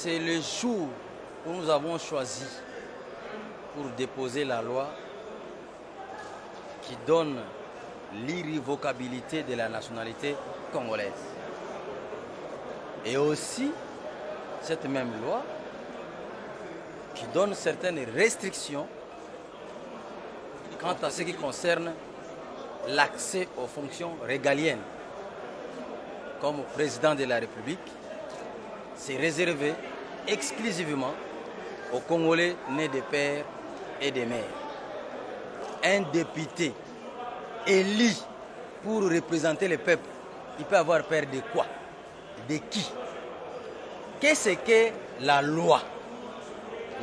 c'est le jour où nous avons choisi pour déposer la loi qui donne l'irrévocabilité de la nationalité congolaise. Et aussi, cette même loi qui donne certaines restrictions quant à ce qui concerne l'accès aux fonctions régaliennes. Comme président de la République, c'est réservé exclusivement aux Congolais nés de pères et de mères. Un député élu pour représenter le peuple, il peut avoir peur de quoi? De qui? Qu'est-ce que la loi?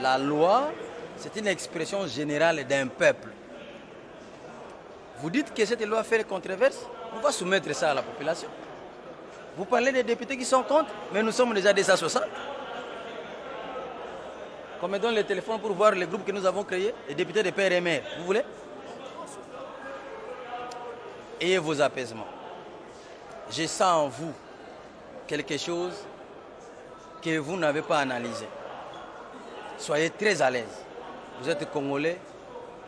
La loi, c'est une expression générale d'un peuple. Vous dites que cette loi fait controverse? On va soumettre ça à la population. Vous parlez des députés qui sont contre, mais nous sommes déjà 260. Qu'on me donne le téléphone pour voir le groupe que nous avons créé, les députés de père et mère. Vous voulez Ayez vos apaisements. Je sens en vous quelque chose que vous n'avez pas analysé. Soyez très à l'aise. Vous êtes Congolais,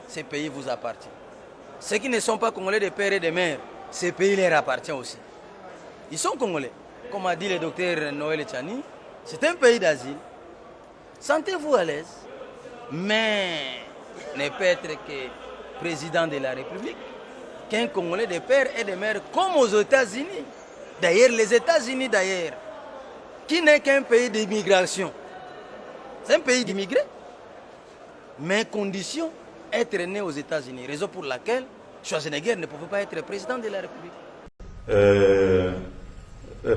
ces pays vous appartiennent. Ceux qui ne sont pas Congolais de père et de mère, ces pays leur appartiennent aussi. Ils sont Congolais. Comme a dit le docteur Noël Tchani, c'est un pays d'asile. Sentez-vous à l'aise. Mais ne peut être que président de la République qu'un Congolais de père et de mère comme aux États-Unis. D'ailleurs, les États-Unis, d'ailleurs, qui n'est qu'un pays d'immigration. C'est un pays d'immigrés. Mais condition, être né aux États-Unis. Raison pour laquelle Schwarzenegger ne pouvait pas être président de la République. Euh, euh,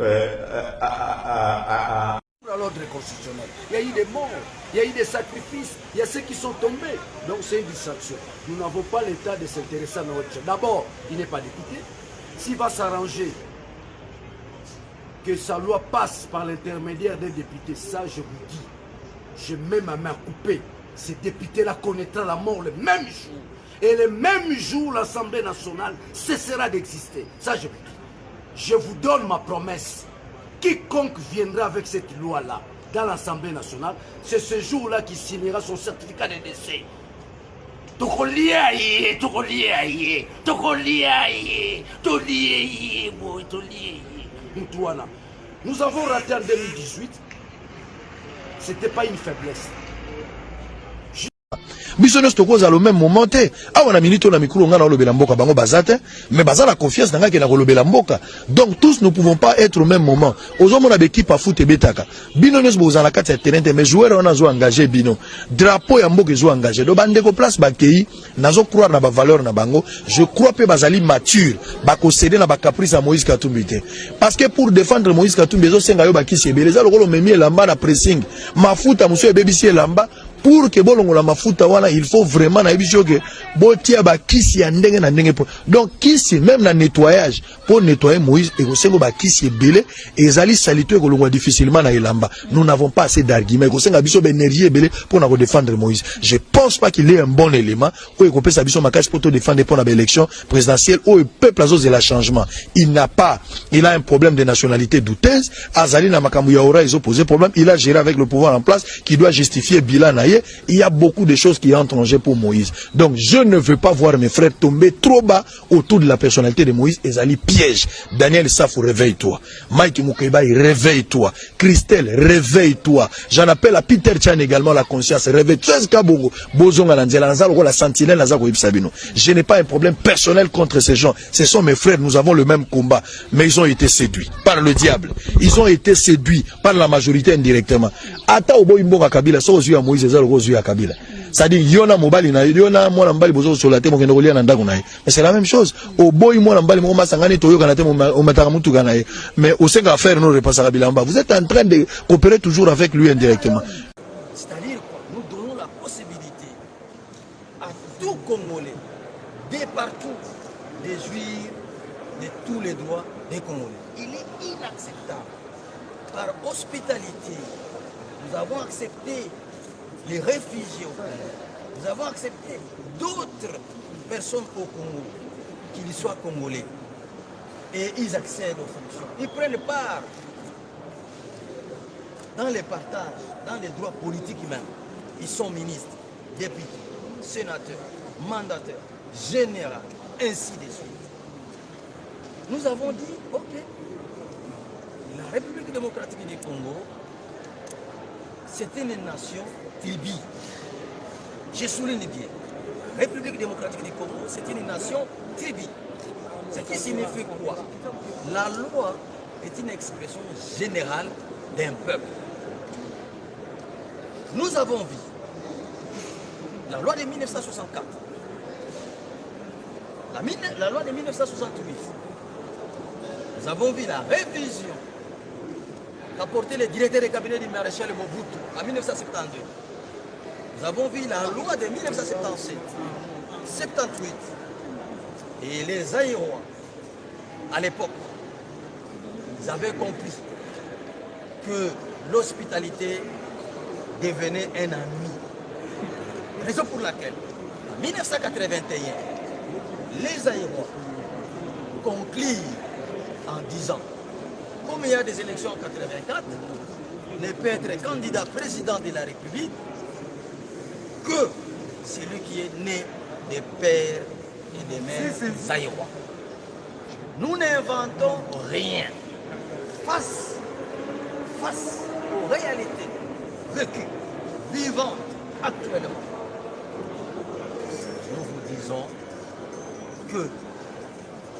euh, l'ordre constitutionnel. Il y a eu des morts, il y a eu des sacrifices, il y a ceux qui sont tombés. Donc c'est une distraction. Nous n'avons pas l'état de s'intéresser à notre chef. D'abord, il n'est pas député. S'il va s'arranger que sa loi passe par l'intermédiaire des députés, ça je vous dis, je mets ma main coupée. Ces députés-là connaîtront la mort le même jour. Et le même jour, l'Assemblée nationale cessera d'exister. Ça je vous dis. Je vous donne ma promesse. Quiconque viendra avec cette loi-là dans l'Assemblée nationale, c'est ce jour-là qui signera son certificat de décès. Nous avons raté en 2018. C'était pas une faiblesse. Biso nyonso tokozala au même moment te. Awa na minute oyo na mikolo ngai naolobela mboka bango baza te. Mais baza na confiance na ngai ke na kolobela mboka. Donc tous ne pouvons pas être au même moment. Ozomona baekipe afut ebetaka. Bino nyonso bozala na kati ya terrain te mais joueur wana azo engage bino. Drapeau ya mboka ezo engage. Do bandeko place bakei nazo croire na bavaleur na bango. Je crois mpe bazali mature. Bakosede na bacaprice ya moïse katumbi te. Parce que pour défendre moïse katumbi ezosenga yo bakisi ebele. Eza lokola omemi elamba na pressing. Mafuta mosusu ebebisi elamba pour que bolongola mafuta wana il faut vraiment nayebi so ke botia bakisi ya ndenge na ndenge po. Donc kisi même na nettoyage pour nettoyer moïse ekosenga bakisi ebele ezali salito ekolongwa difficilement na elamba. Nous n'avons pas assez d'argument ekosenga biso baénergie ebele mpona kodéfendre moïse. Je pense pas qu'il est un bon élément oyo ekopesa biso makasi mpo todéfendre mpona baélection présidentielle oyo peuple azozela changement. Il n'a pas il a un problème de nationalité douteuse. Azali na makambo ya ora ezopose problème. Il a géré avec le pouvoir en place qui doit justifier bilan na il y a beaucoup de choses qui entrent en jeu pour Moïse. Donc je ne veux pas voir mes frères tomber trop bas autour de la personnalité de Moïse. Ezali piège. Daniel Safou, réveille-toi. Mike Mukeba, réveille-toi. Christelle, réveille-toi. J'en appelle à Peter Chan également la conscience. Réveille-toi. Je n'ai pas un problème personnel contre ces gens. Ce sont mes frères. Nous avons le même combat. Mais ils ont été séduits par le diable. Ils ont été séduits par la majorité indirectement. Ata kabila. Moïse, eza lokola ya kabila. C'est-à-dire yo na mobali na yo na mwana mobali bozosola te mais c'est la même chose. Oboyi mwana mobali moko masangani te ye. Mais no vous êtes en train de coopérer toujours avec lui indirectement. C'est-à-dire quoi? Nous donnons la possibilité à tout Congolais, de partout, de jouir de tous les droits des Congolais. Il est inacceptable. Par hospitalité, nous avons accepté les réfugiés au Congo. Nous avons accepté d'autres personnes au Congo, qu'ils soient congolais. Et ils accèdent aux fonctions. Ils prennent part dans les partages, dans les droits politiques même, ils sont ministres, députés, sénateurs, mandataires, généraux, ainsi de suite. Nous avons dit, ok, la République démocratique du Congo, c'était une nation tribu. Je souligne bien. République démocratique du Congo, c'est une nation tribu. Ce qui signifie quoi? La loi est une expression générale d'un peuple. Nous avons vu la loi de 1964, la, la loi de 1968, nous avons vu la révision qu'a porté le directeur du cabinet du maréchal Mobutu en 1972. Nous avons vu la loi de 1977, 78 et les Aïrois, à l'époque, ils avaient compris que l'hospitalité devenait un ami. Raison pour laquelle, en 1981, les Aïrois conclurent en disant, comme il y a des élections en 84, ne peut être candidat président de la République que celui qui est né des pères et des mères Zaïrois. Nous n'inventons rien face, face aux réalités vécues, vivantes actuellement. Nous vous disons que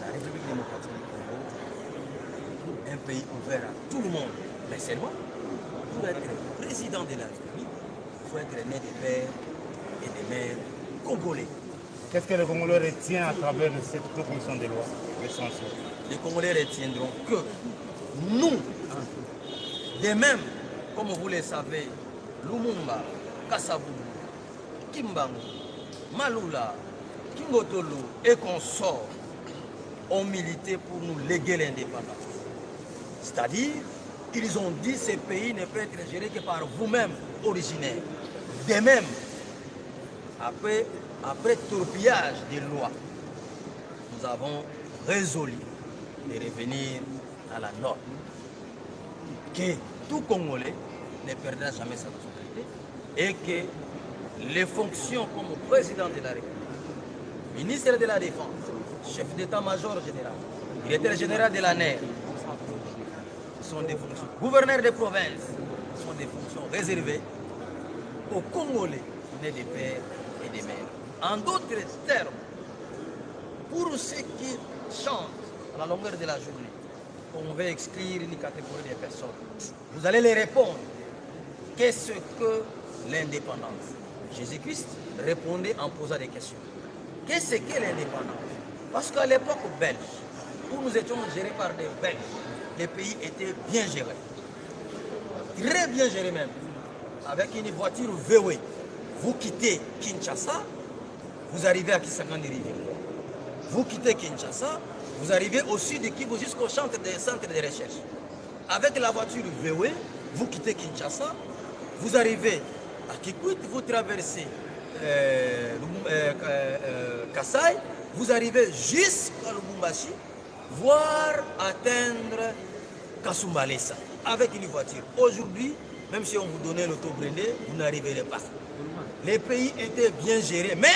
la République démocratique du Congo, un pays ouvert à tout le monde, mais seulement pour être président de la République, il faut être né des pères et des mères congolais. Qu'est-ce que le Congolais retient à travers cette proposition de loi Les Congolais retiendront que nous, de même, comme vous le savez, Lumumba, Kasavubu, Kimbangu, Malula, Kingotolu et consorts ont milité pour nous léguer l'indépendance. C'est-à-dire, ils ont dit que ce pays ne peut être géré que par vous-même, originaires. De même, après, après torpillage des lois, nous avons résolu de revenir à la norme. Que tout Congolais ne perdra jamais sa nationalité et que les fonctions comme président de la République, ministre de la Défense, chef d'état-major général, directeur général de la NER, sont des fonctions. Gouverneur de province sont des fonctions réservées aux Congolais nés des pères et des mères. En d'autres termes, pour ceux qui chantent à la longueur de la journée, on veut exclure une catégorie de personnes, vous allez les répondre. Qu'est-ce que l'indépendance? Jésus-Christ répondait en posant des questions. Qu'est-ce que l'indépendance? Parce qu'à l'époque belge, où nous étions gérés par des Belges, les pays étaient bien gérés. Très bien gérés même. Avec une voiture VW. Vous quittez Kinshasa, vous arrivez à Kisangani. Vous quittez Kinshasa, vous arrivez au sud de Kivu jusqu'au centre des centres de recherche. Avec la voiture VW, vous quittez Kinshasa, vous arrivez à Kikwit, vous traversez euh, euh, euh, Kassai, vous arrivez jusqu'à Lubumbashi, voire atteindre Kasumbalesa avec une voiture. Aujourd'hui, même si on vous donnait l'auto-brindé, vous n'arriverez pas. Les pays étaient bien gérés, mais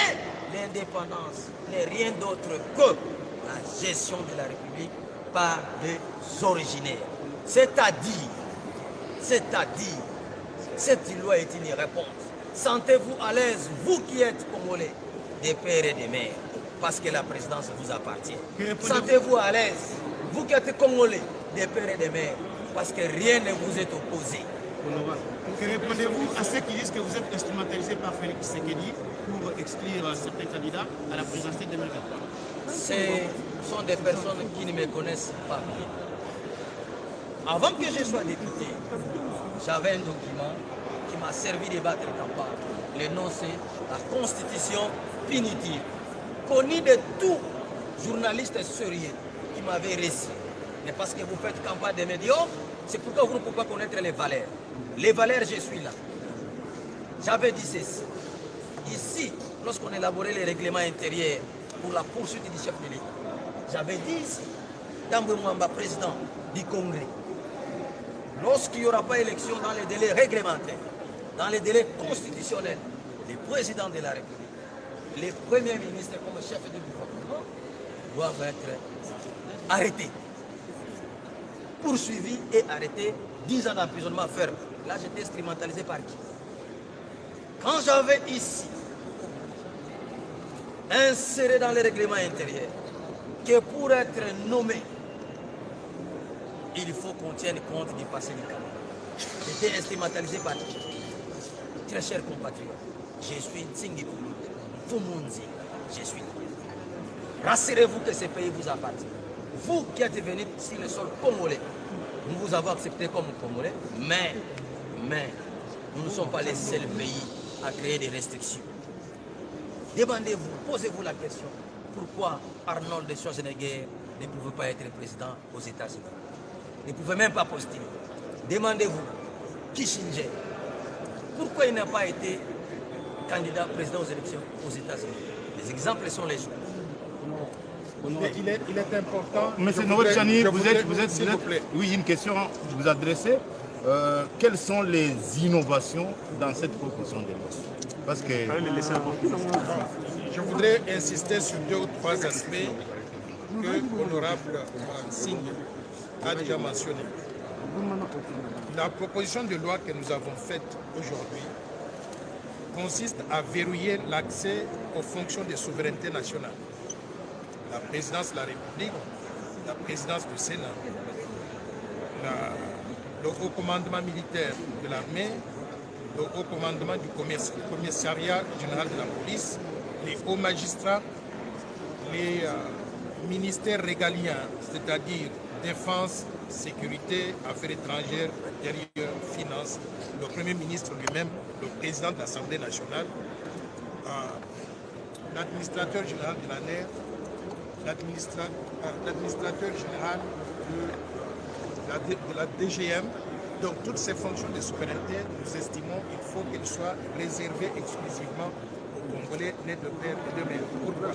l'indépendance n'est rien d'autre que la gestion de la République par des originaires. C'est-à-dire, c'est-à-dire, cette loi est une réponse. Sentez-vous à l'aise, vous qui êtes congolais, des pères et des mères, parce que la présidence vous appartient. Sentez-vous à l'aise, vous qui êtes congolais, des pères et des mères, parce que rien ne vous est opposé. Que répondez-vous à ceux qui disent que vous êtes instrumentalisé par Félix Sekedi pour exclure certains candidats à la présidentielle 2023 Ce sont des personnes qui ne me connaissent pas. Avant que je sois député, j'avais un document qui m'a servi de battre campagne. Le nom c'est la Constitution punitive, connue de tout journaliste sérieux qui m'avait réussi. Mais parce que vous faites campagne de médiocres, c'est pourquoi vous ne pouvez pas connaître les valeurs. Les valeurs, je suis là. J'avais dit ceci. Ici, lorsqu'on élaborait les règlements intérieurs pour la poursuite du chef de l'État, j'avais dit ici, Tambwe Mwamba, président du Congrès, lorsqu'il n'y aura pas élection dans les délais réglementaires, dans les délais constitutionnels, les présidents de la République, les premiers ministres comme chef du gouvernement doivent être arrêtés, poursuivis et arrêtés, 10 ans d'emprisonnement ferme. Là, j'étais instrumentalisé par qui? Quand j'avais ici inséré dans les règlements intérieurs que pour être nommé, il faut qu'on tienne compte du passé du Cameroun. J'étais instrumentalisé par qui? Très chers compatriotes, je suis Tsingi Fumunzi, je suis. Rassurez-vous que ce pays vous appartient. Vous qui êtes venus sur le sol congolais, nous vous avons accepté comme congolais, mais, mais, nous ne sommes pas les seuls pays à créer des restrictions. Demandez-vous, posez-vous la question, pourquoi Arnold Schwarzenegger ne pouvait pas être président aux États-Unis? Ne pouvait même pas postuler. Demandez-vous, Kissinger, pourquoi il n'a pas été candidat président aux élections aux États-Unis? Les exemples sont les choses. Mais il est, il est important. Monsieur Noël Chani, vous êtes, vous êtes, vous plaît. oui, une question à vous adresser. Euh, quelles sont les innovations dans cette proposition de loi? Parce que Je voudrais insister sur deux ou trois aspects que l'honorable Singh a déjà mentionnés. La proposition de loi que nous avons faite aujourd'hui consiste à verrouiller l'accès aux fonctions de souveraineté nationale. La présidence de la République, la présidence du Sénat, la- le haut commandement militaire de l'armée, le haut commandement du commissariat général de la police, les hauts magistrats, les euh, ministères régaliens, c'est-à-dire défense, sécurité, affaires étrangères, intérieur, finances, le Premier ministre lui-même, le président de l'Assemblée nationale, euh, l'administrateur général de l'administra- euh, l'administrateur général de la, D- de la DGM. Donc toutes ces fonctions de souveraineté, nous estimons qu'il faut qu'elles soient réservées exclusivement aux Congolais nés de père et de mère. Pourquoi?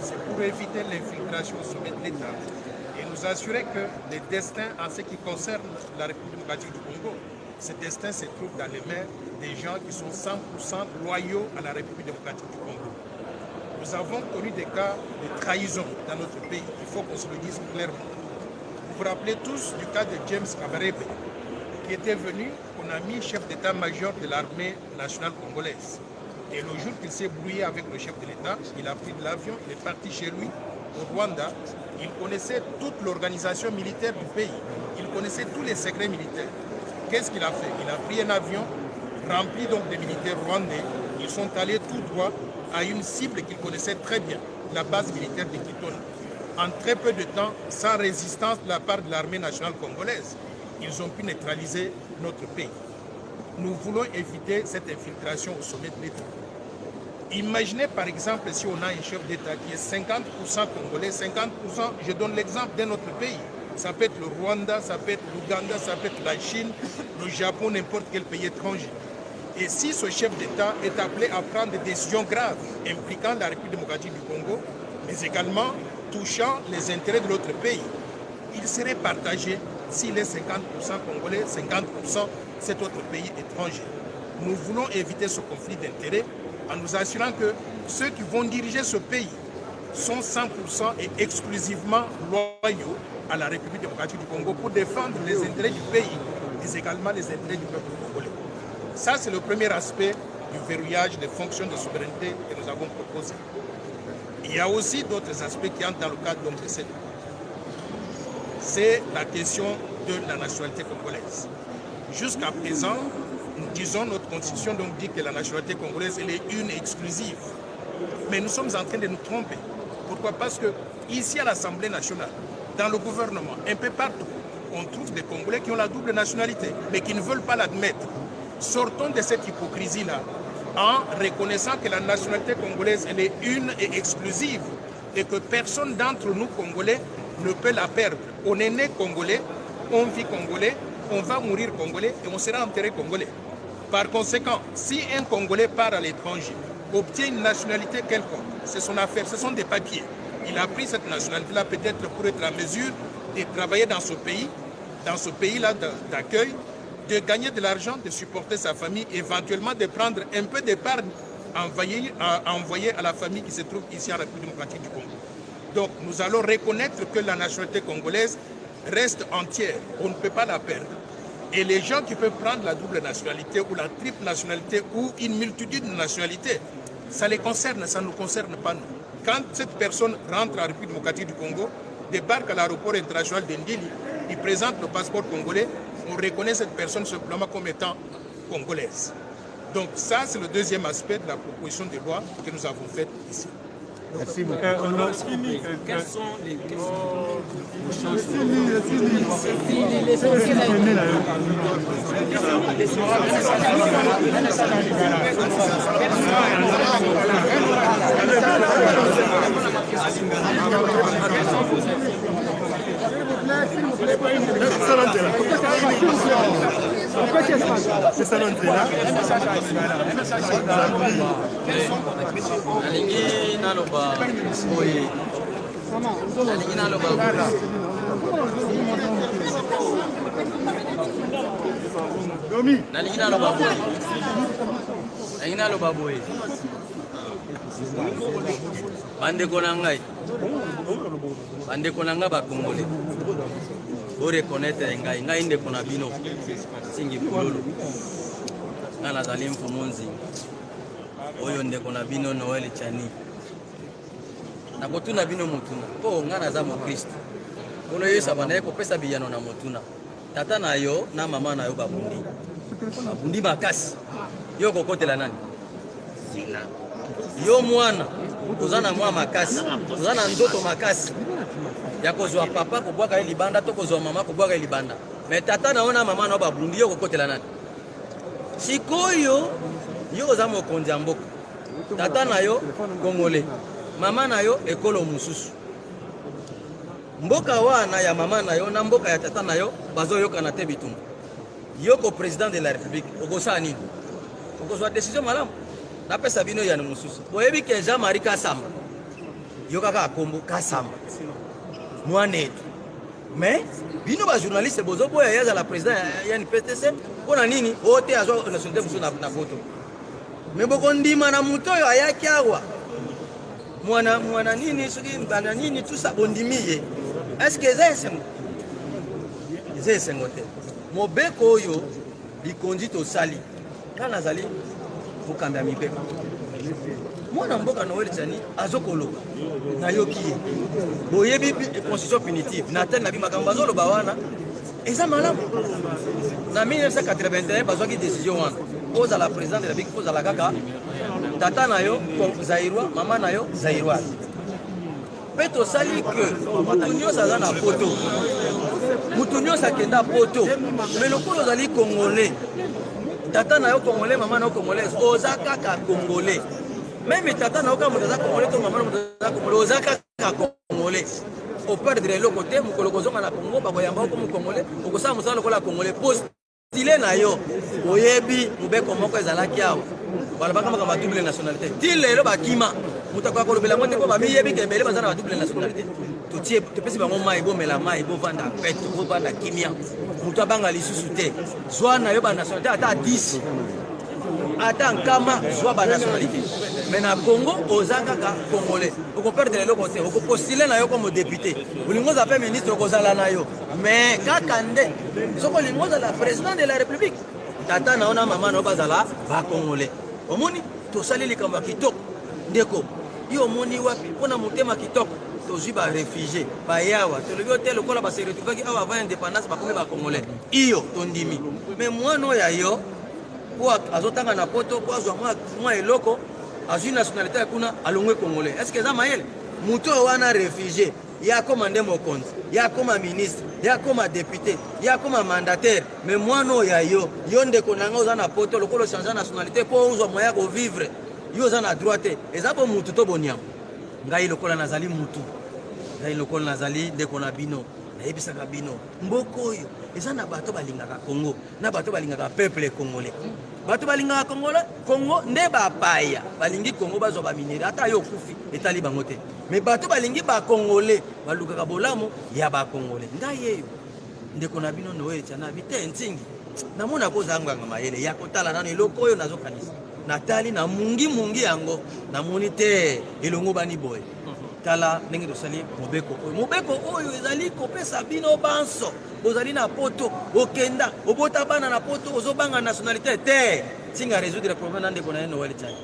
C'est pour éviter l'infiltration au sommet de l'État et nous assurer que les destins en ce qui concerne la République démocratique du Congo, ces destins se trouvent dans les mains des gens qui sont 100% loyaux à la République démocratique du Congo. Nous avons connu des cas de trahison dans notre pays. Il faut qu'on se le dise clairement. Vous vous rappelez tous du cas de James Kabarebe, qui était venu, qu'on a mis chef d'état-major de l'armée nationale congolaise. Et le jour qu'il s'est brouillé avec le chef de l'État, il a pris de l'avion, il est parti chez lui, au Rwanda. Il connaissait toute l'organisation militaire du pays. Il connaissait tous les secrets militaires. Qu'est-ce qu'il a fait? Il a pris un avion rempli donc de militaires rwandais. Ils sont allés tout droit à une cible qu'ils connaissaient très bien, la base militaire de Kitona. En très peu de temps, sans résistance de la part de l'armée nationale congolaise, ils ont pu neutraliser notre pays. Nous voulons éviter cette infiltration au sommet de l'État. Imaginez par exemple si on a un chef d'État qui est 50% congolais, 50%, je donne l'exemple d'un autre pays. Ça peut être le Rwanda, ça peut être l'Ouganda, ça peut être la Chine, le Japon, n'importe quel pays étranger. Et si ce chef d'État est appelé à prendre des décisions graves impliquant la République démocratique du Congo, mais également touchant les intérêts de l'autre pays, il serait partagé s'il est 50% congolais, 50% cet autre pays étranger. Nous voulons éviter ce conflit d'intérêts en nous assurant que ceux qui vont diriger ce pays sont 100% et exclusivement loyaux à la République démocratique du Congo pour défendre les intérêts du pays, mais également les intérêts du peuple congolais. Ça, c'est le premier aspect du verrouillage des fonctions de souveraineté que nous avons proposé. Il y a aussi d'autres aspects qui entrent dans le cadre donc, de cette c'est la question de la nationalité congolaise. Jusqu'à présent, nous disons, notre constitution donc dit que la nationalité congolaise elle est une exclusive. Mais nous sommes en train de nous tromper. Pourquoi? Parce que ici à l'Assemblée nationale, dans le gouvernement, un peu partout, on trouve des Congolais qui ont la double nationalité, mais qui ne veulent pas l'admettre. Sortons de cette hypocrisie-là en reconnaissant que la nationalité congolaise elle est une et exclusive et que personne d'entre nous Congolais ne peut la perdre. On est né Congolais, on vit Congolais, on va mourir Congolais et on sera enterré Congolais. Par conséquent, si un Congolais part à l'étranger, obtient une nationalité quelconque, c'est son affaire, ce sont des papiers. Il a pris cette nationalité-là peut-être pour être en mesure de travailler dans ce pays dans ce pays-là d'accueil, de gagner de l'argent, de supporter sa famille, éventuellement de prendre un peu d'épargne envoyée à, envoyer à la famille qui se trouve ici en République démocratique du Congo. Donc nous allons reconnaître que la nationalité congolaise reste entière. On ne peut pas la perdre. Et les gens qui peuvent prendre la double nationalité ou la triple nationalité ou une multitude de nationalités, ça les concerne, ça ne nous concerne pas nous. Quand cette personne rentre en République démocratique du Congo, débarque à l'aéroport international d'Indili, il présente le passeport congolais, on reconnaît cette personne simplement comme étant congolaise. Donc ça, c'est le deuxième aspect de la proposition de loi que nous avons faite ici. Merci beaucoup. Quelles sont les questions? Nalingi naloba boye. Nalingi naloba nalingi naloba boye. Nalingi naloba boye. Bandeko na ngai. Bandeko na ngai bakongole. Borekonetre ngai. Ngai ndeko na bino. Singi kululu ngai nazali mfumu nzingi oyo ndeko na bino noel chani nakotuna bino motuna. Mpo ngai naza mokristo. Mpona oyoyesa bandaye kopesa biyano na motuna. Tata na yo na mama na yo babundi. Babundi makasi. Yo kokotela nani? Yo mwana. Oza na mwa makasi. Oza na ndoto makasi. Ya kozwa papa kobwaka ye libanda to kozwa mama kobwaka ye libanda. Me tata na yo na mama na yo babundi yo kokotela nani sikoyo yo oza mokonzi ya mboka. Tata na yo kongole. Mama na yo ekolo mosusu. Mboka wana ya mama na yo na mboka ya tata na yo bazoyokana te bitumba. Yoko président de la république okosala nini? Okozwa décision malamu. Napesa bino yano mosusu. Boyebi ke jean marie kasamba yo kaka akombo kasamba mwana etu mais bino bajournaliste bozoboya ye azala président ya nptc mpo na nini? Oyo te azwa nationalité mosusu na poto me bokondima na moto oyo ayaki awa. Mwana mwana nini soki bana nini tusa bondimi ye. Estce eza esengo? Eza esengo te. Mobeko oyo likonzi tosali. Nga nazali mokambi ya mibeko mwana mboka noel tiani azokoloba. Nayoki ye. Boyebi constitution punitive. Na tele na bi makambo azoloba wana. Eza malamu. Na 1981 bazwaki décision wana. Ozala président de la bik ozala kaka. Tata na yo zairwa mama na yo zairoise mpe tosali ke motu nyonso aza na poto. Motu nyonso akenda poto. Me lokola ozali congolais. Tata na yo congolais mama na yo congolaise. Oza kaka congolais meme tata na yo kaka moto aza congolais to mama na moto aza congolais. Oza kaka congolais. Operdre eloko te mokolo kozonga na congo bakoyamba oko mokongolais okosala mosala lokola congolais. Postile na yo. Oyebi mobeko moko ezalaki awa balobaka makambo ya double nationalité. Ti lelo bakima moto akoka kolobela yango te mpo bamiyebi ke ebele baza na badouble nationalité. Totie topesi bango mai bomela mai bovanda peto bovanda kimia. Moto abanga lisusu te. Zwa na yo banationalité ata 10 ata nkama zwa banationalité mais na congo oza kaka congolais. Okoperdre eloko te. Okopostule na yo comme député. Olingi oza mpe ministre okozala na yo. Mais kaka nde soki olingi ozala président de la république. Tata na yo na mama na yo bazala bacongolais omoni tosali likambo ya kitoko. Ndeko yo omoni wapi? Mpona motema kitoko. Tozwi barefugie bayawa tolobi o te lokola base retrouvaki awa avant indépendance bakomi bacongolais iyo tondimi. Mais mwana oyo ya yo po azotanga na poto po azwa mwa eloko azwi nationalité ya kuna alongwe congolais. Est ce que eza mayele? Moto oyo wana refugie ye akóma nde mokonzi ye akóma ministre ye akóma député ye akóma mandataire. Me mwana oyo ya yo yo ndeko na ngai oza na poto lokola ochange nationalité mpo ozwa moya kovivre yo oza na droit te eza bo mutu to boniamo? Ngai lokola nazali mutu. Ngai lokola nazali ndeko na bino nayebisaka bino mboka oyo eza na bato balingaka congo na bato balingaka peuple congolais. Bato balingaka congolais congo nde bapaya balingi congo bazwa baminere ata yo okufi etali bango te. Me bato balingi bacongolais balukaka bolamu ya bacongolais ngai yeyo ndeko na bino noelitya na bi te ntingi namona kozangwanga mayele ya kotala nano eloko oyo nazokanisa. Natali na mungi-mungi yango. Namoni te elongo bani boye tala ndenge tosali mobeko oyo. Mobeko oyo ezali kopesa bino banso. Bozali na poto okenda obota bana na poto ozobanga nationalité te. Ntinga résoudre problème na ndeko na ye noel tiani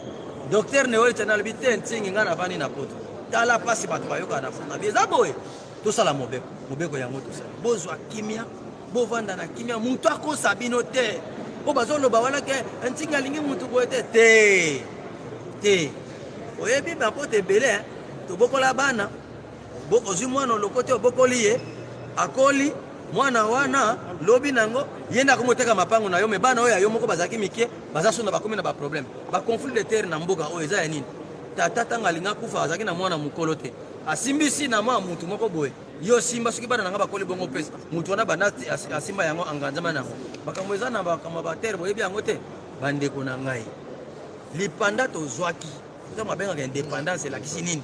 docteur noel tiani alobi te ntingi ngai navandi na poto. Tala mpasi bato bayokaka na funda bi eza boye tosala mobeko. Mobeko yango tosali bozwa kimia bovanda na kimia. Motu akosa bino te. Po bazoloba wana ke ntingi alingi motu boye te. Te. Te. Oyebi bapoto ebele tobokola bana ozwi mwana oloko te obokoli ye akoli mwana wana lobi nango ye nde akomoteka mapango na yo me bana oyo ya yo moko bazalaki mike baza so na bakomi na baproblème. Baconflit de terre na mboka oyo eza ya nini? Tata ntango alingi akufa azalaki na mwana mokolo te. Asimbisi na mwa mutu moko boye. Yo simba soki bana nanga bakoli bongo pesa mutu wana banda asimba yango anganzama nango. Makambo eza na makambo ya batere boyebi yango te. Bandeko na ngai lipanda tozwaki. Ntango abengaka indépendance elakisi nini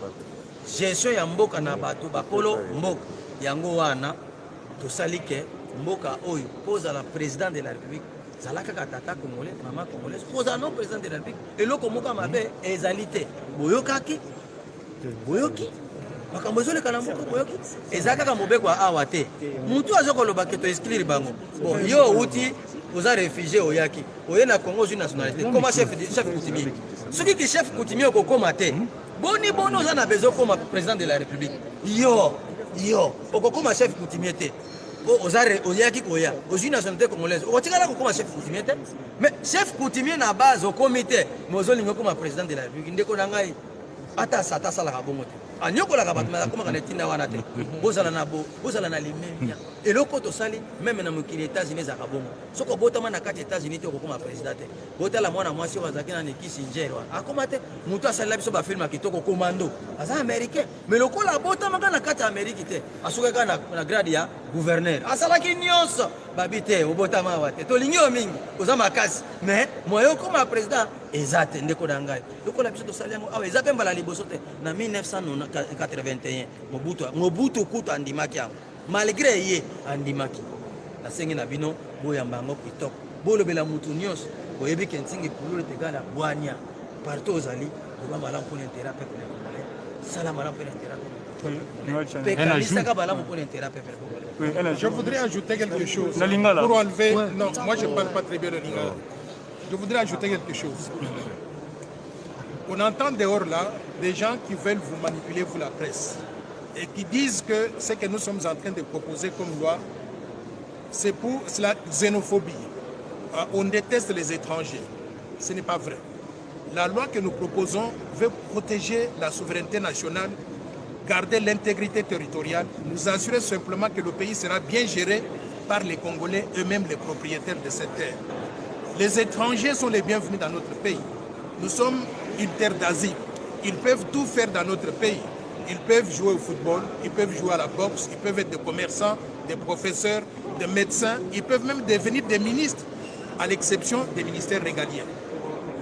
gestion ya mboka na bato bakolo mboka. Yango wana tosali ke mboka oyo mpo ozala président de la république. Zala kaka tata congolais mama congolaise mpo ozala no président de la république. Eloko moko mabe ezali te. Boyokaki boyoki. Makambo ezoleka na mboka boyoki. Eza kaka mobeko ya awa te. Motu aza koloba ke toexclire bango. Bon yo outi oza réfugie oyaki. Oye na congo ozwi nationalité. Koma chef coutumier. Soki ki chef coutumier okokóma te boni boni oza na besoin okóma président de la république. Yo yo okokóma chef coutumier te. Oyaki koya. Ozwi nationalité congolaise. Okotikala kokóma chef coutumier te? Mais chef coutumier na base okómi te. Mais ozolingi okóma président de la république. Ndeko na ngai ata sata asalaka bongo te anyokolaka bato akomaka na etinda wana te. Bozala na bozala na limemia eloko tosali meme na mokili états-unis ezalaka bongo. Soki obotama na kati états-unis te okokoma président te. Botala mwana mwasi oyo azalaki na nekisi niger wana. Akoma te motu asalila biso bafilme ya kitoko komando aza américain. Mais lokola abotamaka na kati ya amériki te asukaka na grade ya gouverneur. Asalaki nyonso. Babi te obotama awa te. Tolingi yo mingi oza makasi. Mais moye okoma président eza te ndeko na ngai. Lokola biso tosali yango awa eza mpe mbala liboso te. Na 1981 mobutu mobutu kutu andimaki yango. Malgré ye andimaki. Nasengi na bino boyamba yango kitoko. Bolobela mutu nyonso boyebi ke ntingi pulule tegala bwania. Partout ozali loba malamu mpona intérêt peuple congolais sala malamu mpona congolais Je voudrais ajouter quelque chose pour enlever. Non, moi je ne parle pas très bien le lingala. Je voudrais ajouter quelque chose. On entend dehors là des gens qui veulent vous manipuler, vous la presse, et qui disent que ce que nous sommes en train de proposer comme loi, c'est pour la xénophobie. On déteste les étrangers. Ce n'est pas vrai. La loi que nous proposons veut protéger la souveraineté nationale, garder l'intégrité territoriale, nous assurer simplement que le pays sera bien géré par les Congolais eux-mêmes, les propriétaires de cette terre. Les étrangers sont les bienvenus dans notre pays. Nous sommes une terre d'asile. Ils peuvent tout faire dans notre pays. Ils peuvent jouer au football, ils peuvent jouer à la boxe, ils peuvent être des commerçants, des professeurs, des médecins, ils peuvent même devenir des ministres, à l'exception des ministères régaliens.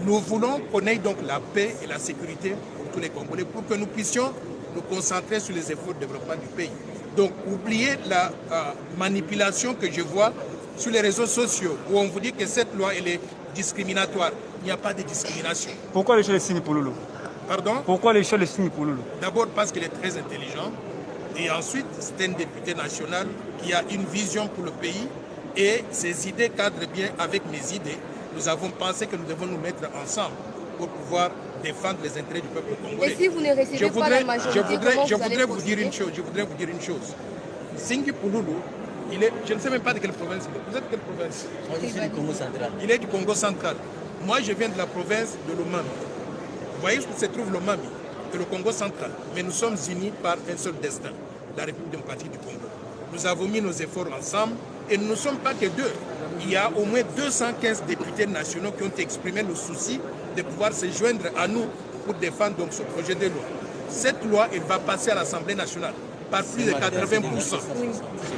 Nous voulons qu'on ait donc la paix et la sécurité pour tous les Congolais, pour que nous puissions nous concentrer sur les efforts de développement du pays. Donc, oubliez la euh, manipulation que je vois sur les réseaux sociaux, où on vous dit que cette loi, elle est discriminatoire. Il n'y a pas de discrimination. Pourquoi les choses signent pour Lolo Pardon? Pourquoi les choses signent pour Lolo D'abord parce qu'il est très intelligent. Et ensuite, c'est un député national qui a une vision pour le pays. Et ses idées cadrent bien avec mes idées. Nous avons pensé que nous devons nous mettre ensemble pour pouvoir défendre les intérêts du peuple congolais. Et si vous ne recevez je pas voudrais, la majorité, je voudrais, comment je vous allez voudrais vous dire une chose. Je voudrais vous dire une chose. Singhi Pouloulou, il est, je ne sais même pas de quelle province il est. Vous êtes de quelle province? Moi, je suis du Congo central. Il est du Congo central. Moi, je viens de la province de l'Omami. Vous voyez où se trouve l'Omami? Et le Congo central. Mais nous sommes unis par un seul destin, la République démocratique du Congo. Nous avons mis nos efforts ensemble et nous ne sommes pas que deux. Il y a au moins 215 députés nationaux qui ont exprimé le souci de pouvoir se joindre à nous pour défendre donc ce projet de loi. Cette loi, elle va passer à l'Assemblée nationale par plus de 80%.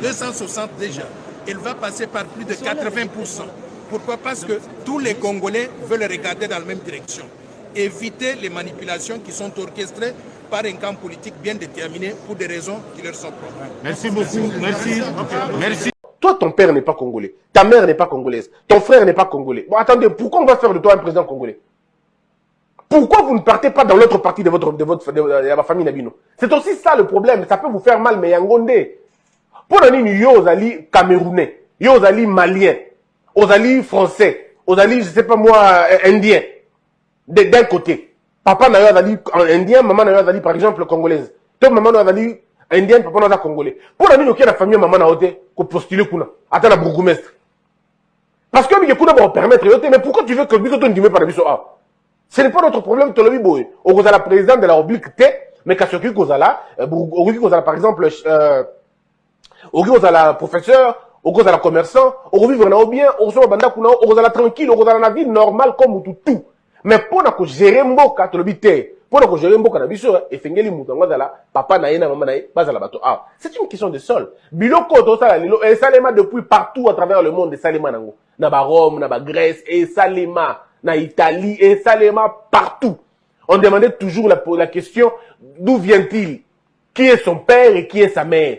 260 déjà. Elle va passer par plus de 80%. Pourquoi? Parce que tous les Congolais veulent regarder dans la même direction. Éviter les manipulations qui sont orchestrées par un camp politique bien déterminé pour des raisons qui leur sont propres. Merci beaucoup. Merci. Merci. Toi, ton père n'est pas congolais. Ta mère n'est pas congolaise. Ton frère n'est pas congolais. Bon, attendez, pourquoi on va faire de toi un président congolais? Pourquoi vous ne partez pas dans l'autre partie de votre, de votre, de, de, la famille Nabino? C'est aussi ça le problème. Ça peut vous faire mal, mais yangonde. Pour donner yo ozali camerounais, yo ozali malien, ozali français, ozali, je sais pas moi, euh, indien. D'un côté. Papa na yo azali indien, maman na yo azali par exemple congolaise. To maman na yo azali indien, papa na congolais. Pour donner yo la famille maman na te, ko postuler kuna. Ata na bourgmestre. Parce que kuna ba permettre mais pourquoi tu veux que biko to ndimé par biso ah? Ce n'est pas notre problème, tolobi boy. Okozala président de la République te, mais kasoki kozala, okoki kozala par exemple, euh, okoki kozala professeur okoki kozala commerçant na yo bien okosoma bandako na yo okozala tranquille okozala na vie normale comme mutu tu mais mpo na kogere mboka tolobi te mpo na kogere mboka na biso eh, efengeli mutu yango azala papa na ye na mama na ye bazala bato awa c'est une question de sol. Biloko tosala lelo esalema depuis partout à travers le monde esalema nango. Na barome na bagrèce esalema na italie esalema partout on demandait toujours la, la question d'où vient-il? Qui est son père et qui est sa mère?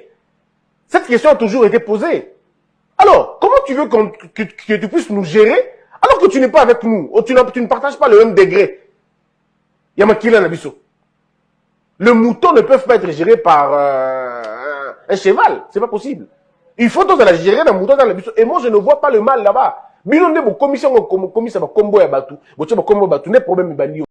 Cette question a toujours été posée. Alors, comment tu veux que, que tu puisses nous gérer alors que tu n'es pas avec nous, ou tu, tu ne partages pas le même degré Yamakila Nabiso. Le mouton ne peut pas être géré par euh, un cheval, c'est pas possible. Il faut tous la gérer dans mouton dans la. Et moi, je ne vois pas le mal là-bas. Bino nde bo commission ko commission ba combo ya batu. Bo tsheba combo batu ne problème bandi